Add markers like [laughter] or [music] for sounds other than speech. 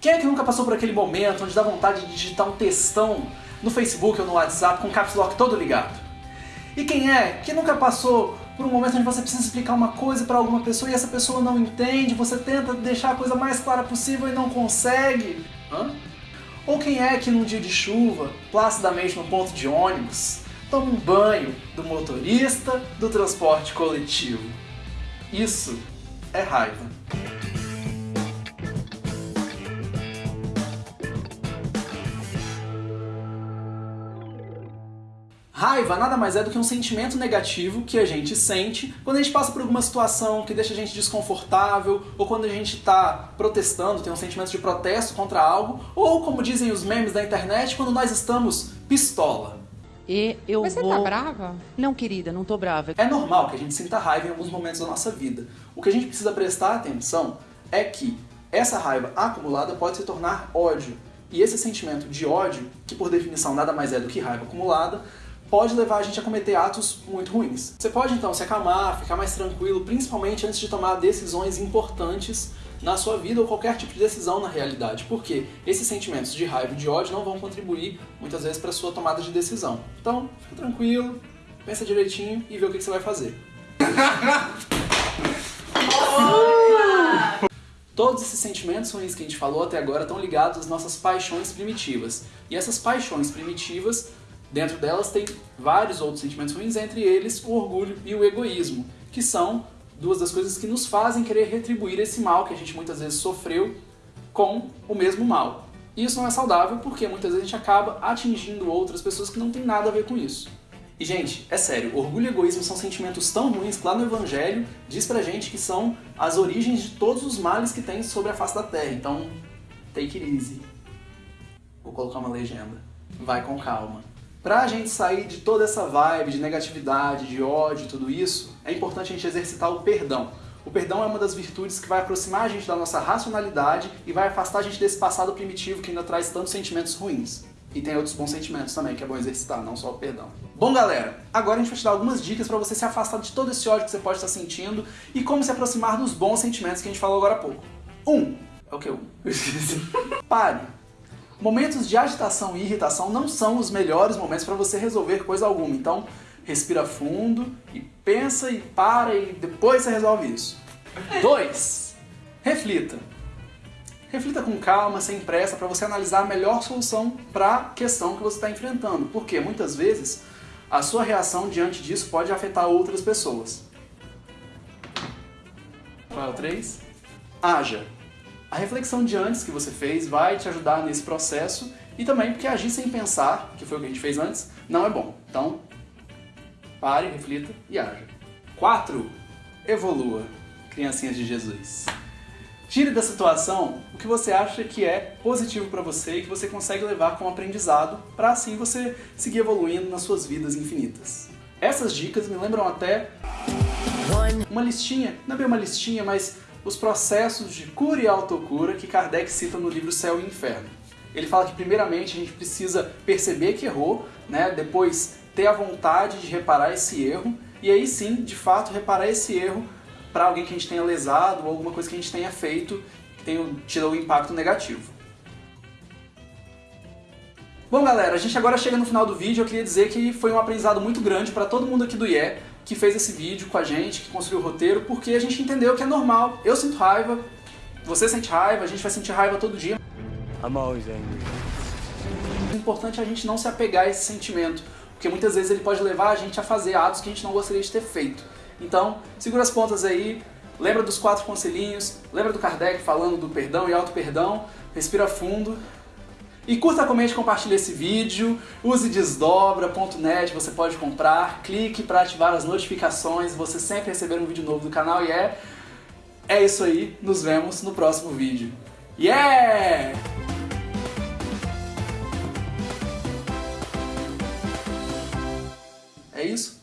Quem é que nunca passou por aquele momento onde dá vontade de digitar um textão no Facebook ou no WhatsApp com o caps lock todo ligado? E quem é que nunca passou por um momento onde você precisa explicar uma coisa para alguma pessoa e essa pessoa não entende, você tenta deixar a coisa mais clara possível e não consegue? Hã? Ou quem é que num dia de chuva, placidamente no ponto de ônibus, toma um banho do motorista do transporte coletivo? Isso é raiva. Raiva nada mais é do que um sentimento negativo que a gente sente quando a gente passa por alguma situação que deixa a gente desconfortável, ou quando a gente está protestando, tem um sentimento de protesto contra algo, ou como dizem os memes da internet, quando nós estamos pistola. E eu Mas você vou... tá brava? Não, querida, não tô brava. É normal que a gente sinta raiva em alguns momentos da nossa vida. O que a gente precisa prestar atenção é que essa raiva acumulada pode se tornar ódio. E esse sentimento de ódio, que por definição nada mais é do que raiva acumulada, pode levar a gente a cometer atos muito ruins. Você pode então se acalmar, ficar mais tranquilo, principalmente antes de tomar decisões importantes na sua vida ou qualquer tipo de decisão na realidade, porque esses sentimentos de raiva e de ódio não vão contribuir muitas vezes para a sua tomada de decisão. Então, fica tranquilo, pensa direitinho e vê o que você vai fazer. Todos esses sentimentos ruins que a gente falou até agora estão ligados às nossas paixões primitivas. E essas paixões primitivas Dentro delas tem vários outros sentimentos ruins, entre eles o orgulho e o egoísmo, que são duas das coisas que nos fazem querer retribuir esse mal que a gente muitas vezes sofreu com o mesmo mal. E isso não é saudável porque muitas vezes a gente acaba atingindo outras pessoas que não tem nada a ver com isso. E gente, é sério, orgulho e egoísmo são sentimentos tão ruins que lá no Evangelho diz pra gente que são as origens de todos os males que tem sobre a face da Terra. Então, take it easy. Vou colocar uma legenda. Vai com calma. Pra gente sair de toda essa vibe de negatividade, de ódio e tudo isso, é importante a gente exercitar o perdão. O perdão é uma das virtudes que vai aproximar a gente da nossa racionalidade e vai afastar a gente desse passado primitivo que ainda traz tantos sentimentos ruins. E tem outros bons sentimentos também que é bom exercitar, não só o perdão. Bom, galera, agora a gente vai te dar algumas dicas para você se afastar de todo esse ódio que você pode estar sentindo e como se aproximar dos bons sentimentos que a gente falou agora há pouco. Um, é o que? Um. [laughs] Pare Momentos de agitação e irritação não são os melhores momentos para você resolver coisa alguma. Então, respira fundo e pensa e para e depois você resolve isso. 2. Reflita. Reflita com calma, sem pressa, para você analisar a melhor solução para a questão que você está enfrentando. Porque muitas vezes a sua reação diante disso pode afetar outras pessoas. Qual é o 3? Haja. A reflexão de antes que você fez vai te ajudar nesse processo e também porque agir sem pensar, que foi o que a gente fez antes, não é bom. Então, pare, reflita e haja. 4. Evolua, criancinhas de Jesus. Tire da situação o que você acha que é positivo para você e que você consegue levar como aprendizado para assim você seguir evoluindo nas suas vidas infinitas. Essas dicas me lembram até uma listinha, não é bem uma listinha, mas os processos de cura e autocura que Kardec cita no livro Céu e Inferno. Ele fala que primeiramente a gente precisa perceber que errou, né? depois ter a vontade de reparar esse erro, e aí sim, de fato, reparar esse erro para alguém que a gente tenha lesado ou alguma coisa que a gente tenha feito que tenha tido um impacto negativo. Bom galera, a gente agora chega no final do vídeo, eu queria dizer que foi um aprendizado muito grande para todo mundo aqui do IE, que fez esse vídeo com a gente, que construiu o roteiro, porque a gente entendeu que é normal. Eu sinto raiva, você sente raiva, a gente vai sentir raiva todo dia. I'm always angry. O importante é a gente não se apegar a esse sentimento, porque muitas vezes ele pode levar a gente a fazer atos que a gente não gostaria de ter feito. Então, segura as pontas aí, lembra dos quatro conselhinhos, lembra do Kardec falando do perdão e auto-perdão, respira fundo, e curta, comente, compartilhe esse vídeo, use desdobra.net, você pode comprar, clique para ativar as notificações, você sempre receber um vídeo novo do canal e é... É isso aí, nos vemos no próximo vídeo. Yeah! É isso?